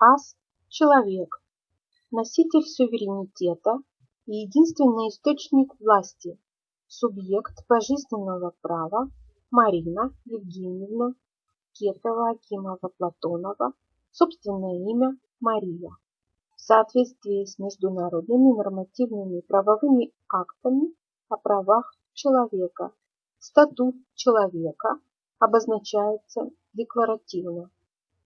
Ас – человек, носитель суверенитета и единственный источник власти, субъект пожизненного права Марина Евгеньевна Кетова Акимова Платонова, собственное имя Мария. В соответствии с международными нормативными правовыми актами о правах человека, статут человека обозначается декларативно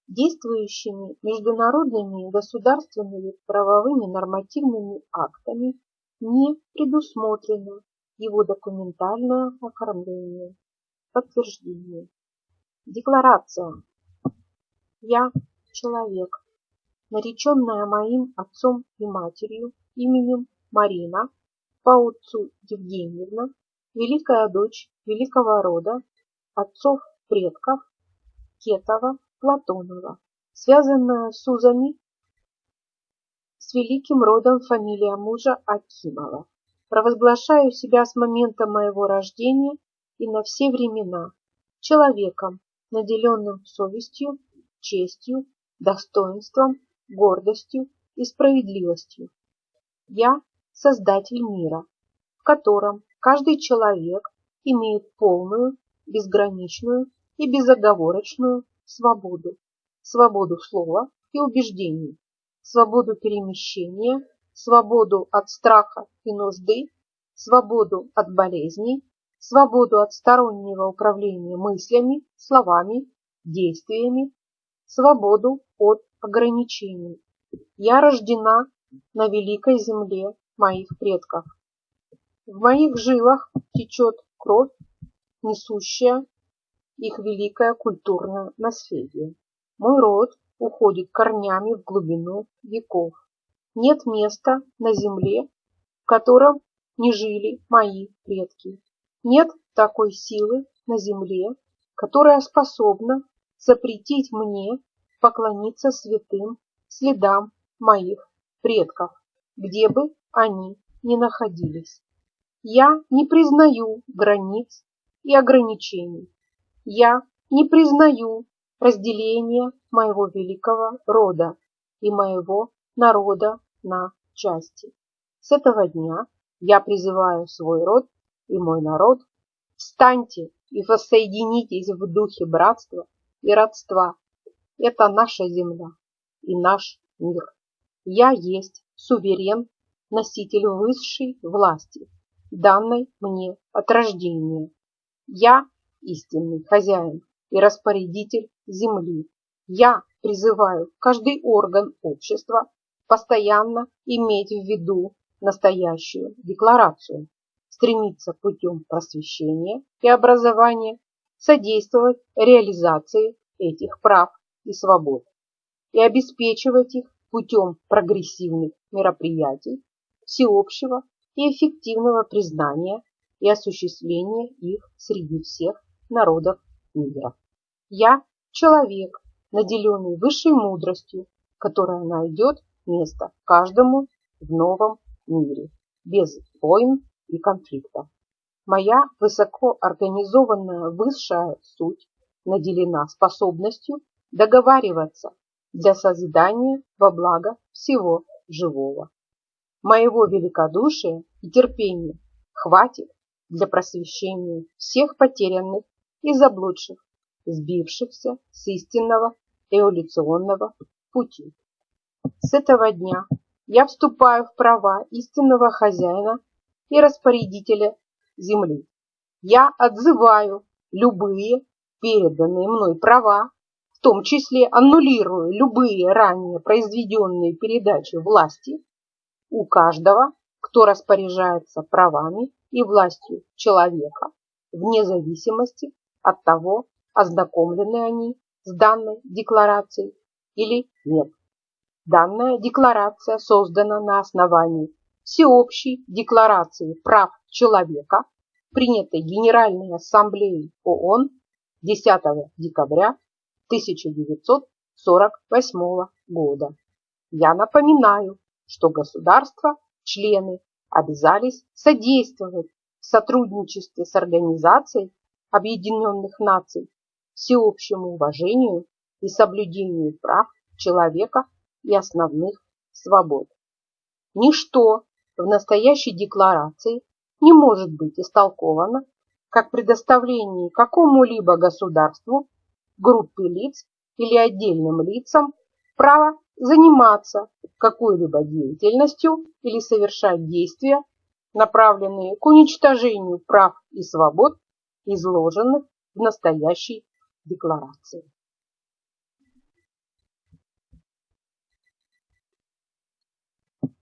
действующими международными государственными правовыми нормативными актами не предусмотрено его документальное оформление. Подтверждение. Декларация. Я человек, нареченная моим отцом и матерью именем Марина, по отцу Евгеньевна, великая дочь великого рода, отцов предков Кетова Платонова, связанная с узами с великим родом фамилия мужа Акимова. Провозглашаю себя с момента моего рождения и на все времена человеком, наделенным совестью, честью, достоинством, гордостью и справедливостью. Я – создатель мира, в котором каждый человек имеет полную, безграничную и безоговорочную свободу, свободу слова и убеждений, свободу перемещения, свободу от страха и нужды, свободу от болезней, свободу от стороннего управления мыслями, словами, действиями, свободу от ограничений. Я рождена на великой земле моих предков. В моих жилах течет кровь, несущая их великое культурное наследие. Мой род уходит корнями в глубину веков. Нет места на земле, в котором не жили мои предки. Нет такой силы на земле, которая способна запретить мне поклониться святым следам моих предков, где бы они ни находились. Я не признаю границ и ограничений. Я не признаю разделения моего великого рода и моего народа на части. С этого дня я призываю свой род и мой народ, встаньте и воссоединитесь в духе братства и родства. Это наша земля и наш мир. Я есть суверен, носитель высшей власти, данной мне от рождения. Я истинный хозяин и распорядитель земли. Я призываю каждый орган общества постоянно иметь в виду настоящую декларацию, стремиться путем просвещения и образования содействовать реализации этих прав и свобод и обеспечивать их путем прогрессивных мероприятий всеобщего и эффективного признания и осуществления их среди всех народов мира. Я человек, наделенный высшей мудростью, которая найдет место каждому в новом мире, без войн и конфликтов. Моя высоко организованная высшая суть наделена способностью договариваться для созидания во благо всего живого. Моего великодушия и терпения хватит для просвещения всех потерянных и заблудших, сбившихся с истинного эволюционного пути. С этого дня я вступаю в права истинного хозяина и распорядителя земли. Я отзываю любые переданные мной права, в том числе аннулирую любые ранее произведенные передачи власти у каждого, кто распоряжается правами и властью человека, вне зависимости от того, ознакомлены они с данной декларацией или нет. Данная декларация создана на основании Всеобщей декларации прав человека, принятой Генеральной Ассамблеей ООН 10 декабря 1948 года. Я напоминаю, что государства, члены, обязались содействовать в сотрудничестве с Организацией Объединенных Наций всеобщему уважению и соблюдению прав человека и основных свобод. Ничто в настоящей декларации не может быть истолковано как предоставление какому-либо государству, группе лиц или отдельным лицам права заниматься какой-либо деятельностью или совершать действия, направленные к уничтожению прав и свобод, изложенных в настоящей декларации.